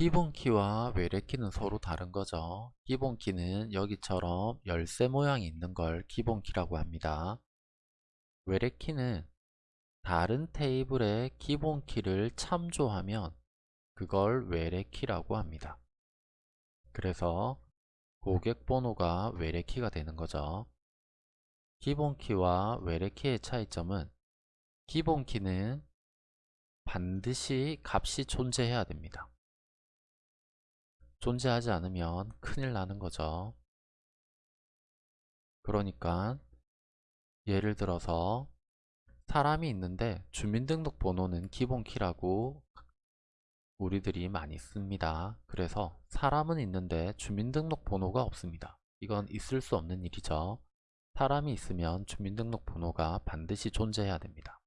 기본키와 외래키는 서로 다른 거죠. 기본키는 여기처럼 열쇠 모양이 있는 걸 기본키라고 합니다. 외래키는 다른 테이블의 기본키를 참조하면 그걸 외래키라고 합니다. 그래서 고객번호가 외래키가 되는 거죠. 기본키와 외래키의 차이점은 기본키는 반드시 값이 존재해야 됩니다. 존재하지 않으면 큰일 나는 거죠. 그러니까 예를 들어서 사람이 있는데 주민등록번호는 기본키라고 우리들이 많이 씁니다. 그래서 사람은 있는데 주민등록번호가 없습니다. 이건 있을 수 없는 일이죠. 사람이 있으면 주민등록번호가 반드시 존재해야 됩니다.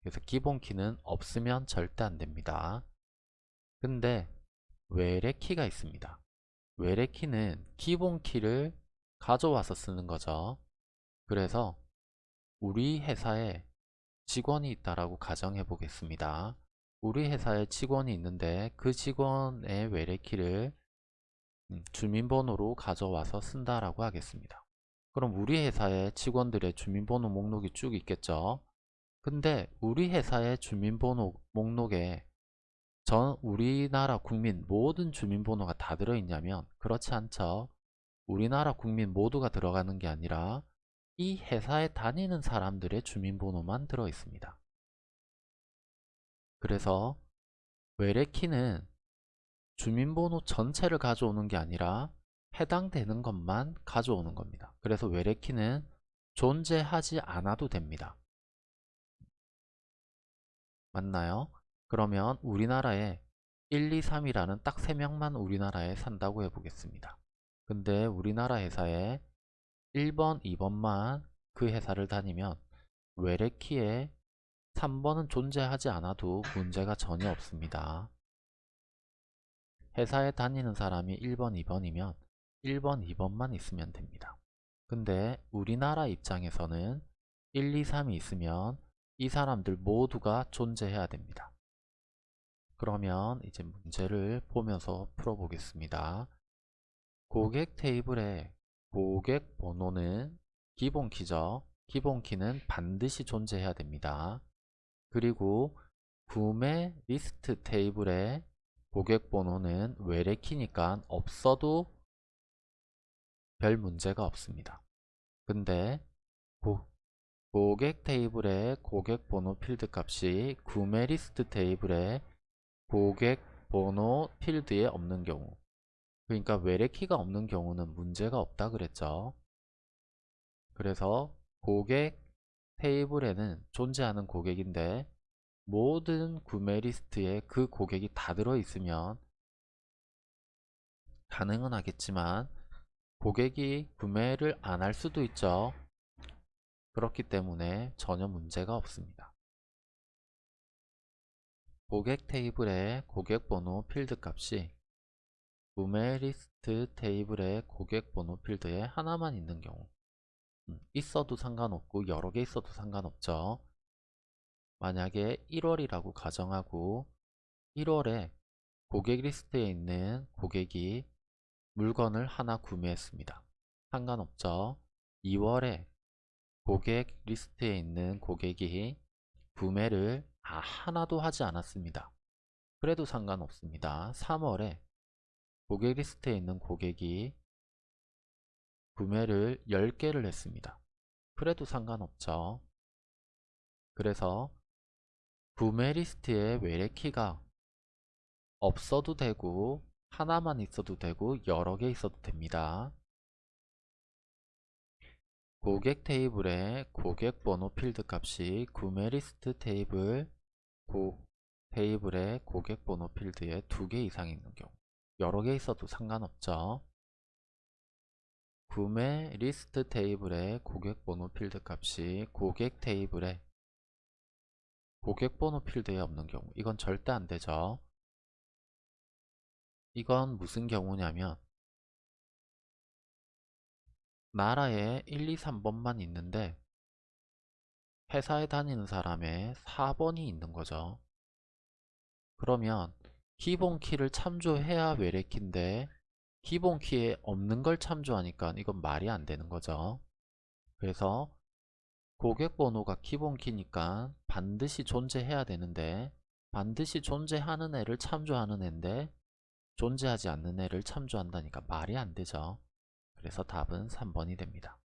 그래서 기본키는 없으면 절대 안 됩니다. 근데 외래 키가 있습니다. 외래 키는 기본 키를 가져와서 쓰는 거죠. 그래서 우리 회사에 직원이 있다라고 가정해 보겠습니다. 우리 회사에 직원이 있는데 그 직원의 외래 키를 음, 주민번호로 가져와서 쓴다라고 하겠습니다. 그럼 우리 회사에 직원들의 주민번호 목록이 쭉 있겠죠. 근데 우리 회사의 주민번호 목록에 전 우리나라 국민 모든 주민번호가 다 들어있냐면 그렇지 않죠. 우리나라 국민 모두가 들어가는 게 아니라 이 회사에 다니는 사람들의 주민번호만 들어있습니다. 그래서 외래키는 주민번호 전체를 가져오는 게 아니라 해당되는 것만 가져오는 겁니다. 그래서 외래키는 존재하지 않아도 됩니다. 맞나요? 그러면 우리나라에 1, 2, 3이라는 딱 3명만 우리나라에 산다고 해보겠습니다. 근데 우리나라 회사에 1번, 2번만 그 회사를 다니면 외래키에 3번은 존재하지 않아도 문제가 전혀 없습니다. 회사에 다니는 사람이 1번, 2번이면 1번, 2번만 있으면 됩니다. 근데 우리나라 입장에서는 1, 2, 3이 있으면 이 사람들 모두가 존재해야 됩니다. 그러면 이제 문제를 보면서 풀어보겠습니다. 고객 테이블에 고객 번호는 기본 키죠. 기본 키는 반드시 존재해야 됩니다. 그리고 구매 리스트 테이블에 고객 번호는 외래 키니까 없어도 별 문제가 없습니다. 근데 고, 고객 테이블의 고객 번호 필드 값이 구매 리스트 테이블에 고객 번호 필드에 없는 경우 그러니까 외래키가 없는 경우는 문제가 없다 그랬죠. 그래서 고객 테이블에는 존재하는 고객인데 모든 구매 리스트에 그 고객이 다 들어있으면 가능은 하겠지만 고객이 구매를 안 할 수도 있죠. 그렇기 때문에 전혀 문제가 없습니다. 고객 테이블의 고객번호 필드 값이 구매 리스트 테이블의 고객번호 필드에 하나만 있는 경우 음, 있어도 상관없고 여러 개 있어도 상관없죠. 만약에 1월이라고 가정하고 1월에 고객 리스트에 있는 고객이 물건을 하나 구매했습니다. 상관없죠. 2월에 고객 리스트에 있는 고객이 구매를 아, 하나도 하지 않았습니다. 그래도 상관없습니다. 3월에 고객 리스트에 있는 고객이 구매를 10개를 했습니다. 그래도 상관없죠. 그래서 구매 리스트에 외래키가 없어도 되고 하나만 있어도 되고 여러 개 있어도 됩니다. 고객 테이블에 고객 번호 필드 값이 구매 리스트 테이블 고 테이블의 고객 번호 필드에 두 개 이상 있는 경우 여러 개 있어도 상관없죠. 구매 리스트 테이블의 고객 번호 필드 값이 고객 테이블에 고객 번호 필드에 없는 경우 이건 절대 안 되죠. 이건 무슨 경우냐면 나라에 1, 2, 3번만 있는데 회사에 다니는 사람의 4번이 있는 거죠. 그러면 기본 키를 참조해야 외래키인데 기본 키에 없는 걸 참조하니까 이건 말이 안 되는 거죠. 그래서 고객 번호가 기본 키니까 반드시 존재해야 되는데 반드시 존재하는 애를 참조하는 애인데 존재하지 않는 애를 참조한다니까 말이 안 되죠. 그래서 답은 3번이 됩니다.